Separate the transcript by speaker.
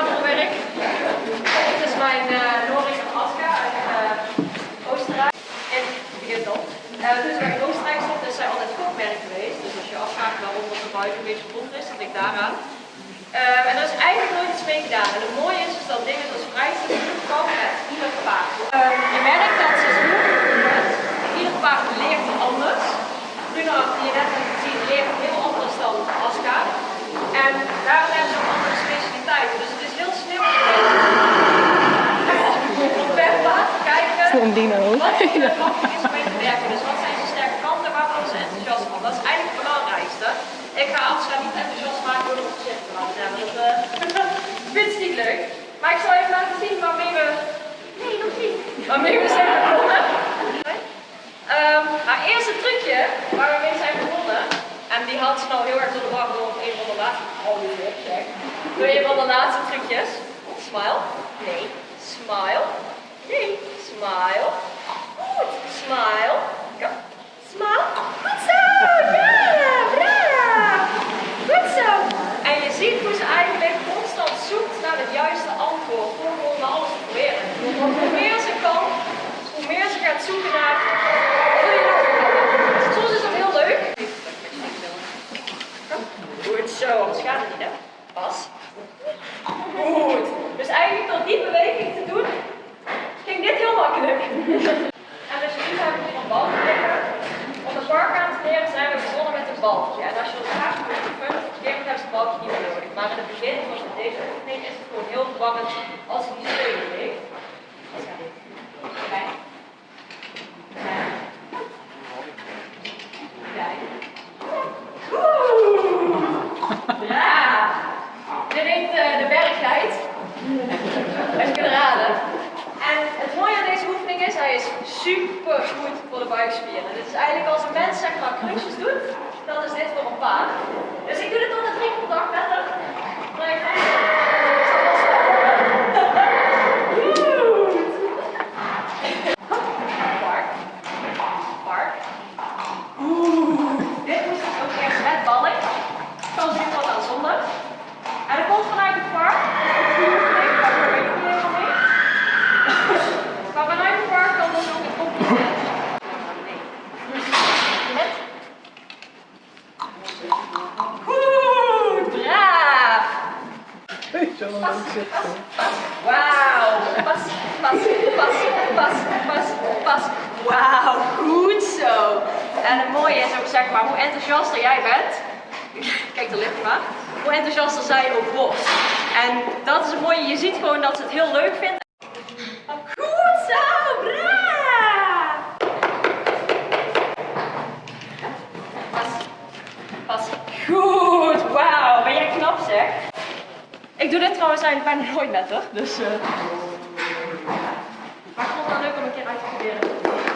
Speaker 1: iets langzamere werk. Dit is mijn uh, Norik en Aska uit uh, Oostenrijk. En begint al. Uh, dus waar ik in Oostenrijk stond, is zij altijd kopmerk geweest. Dus als je afvraagt waarom dat buiten een beetje verbonden is, dat ligt daaraan. Uh, en er is eigenlijk nooit iets mee gedaan. En het mooie is, is dat dingen zoals vrijstelling komen met ieder paard. Je merkt dat ze ieder paard leert anders. Bruna, die je net hebt gezien, leert heel anders dan Aska. En daarom hebben ze ook andere specialiteiten. Dus te kijken
Speaker 2: Een dino.
Speaker 1: wat er makkelijk is om mee te werken. Dus wat zijn zijn sterke kanten, waar worden ze enthousiast van? Dat is eigenlijk het belangrijkste. Ik ga Aska niet enthousiast maken door gezicht te hebben. Dat uh, vindt ze niet leuk. Maar ik zal even laten zien waarmee we... Nee, nog niet. Waarmee we zijn begonnen. Um, haar eerste trucje waar we mee zijn begonnen, en die had ze nou heel erg door de war door een van de laatste, oh zeg, door een van de laatste trucjes. Smile, nee, smile, nee, smile, goed, smile, ja, smile, goed zo, ja, braaf, goed zo. En je ziet hoe ze eigenlijk constant zoekt naar het juiste antwoord, door gewoon alles te proberen. Hoe meer ze kan, hoe meer ze gaat zoeken naar Soms is dat heel leuk. Goed zo, anders gaat niet hè. Pas. Goed. Dus eigenlijk door die beweging te doen, ging dit heel makkelijk. En dus nu hebben we hier een bal liggen. Om de parkbaan te leren zijn we begonnen met een balkje. En als je dat graag moet oefenen, op een gegeven moment het balkje niet meer nodig. Maar in het begin, zoals deze oefening, is het gewoon heel verwarrend als je die steun heeft. Dat gaat dit. Kijk. Ja, dit heet uh, de. Heb je raden. En het mooie aan deze oefening is, hij is super goed voor de buikspieren. Dit is eigenlijk als een mens zeg maar krukjes doet, dan is dit voor een paard. Dus ik doe dit tot de drie keer per dag verder. Maar ik ga Park. Park. Oeh, dit moest ik ook eerst met ballen. Kan zien wat aan zonder. En dat komt vanuit het park. Die oefening, daar weet ik niet helemaal mee. Maar vanuit het park kan dus ook het kopje zetten. Nee. Met. Goed, braaf. Pas, pas, pas, pas, pas, pas. Wauw, goed zo. En het mooie is ook zeg maar, hoe enthousiaster jij bent, kijk de lippen maar, hoe enthousiaster zij ook wordt. En dat is het mooie, je ziet gewoon dat ze het heel leuk vindt. Goed zo, braaf! Pas, pas. Goed, wauw, ben jij knap zeg. Ik doe dit trouwens eigenlijk bijna nooit met dus... Uh... Maar ik vond het wel leuk om een keer uit te proberen.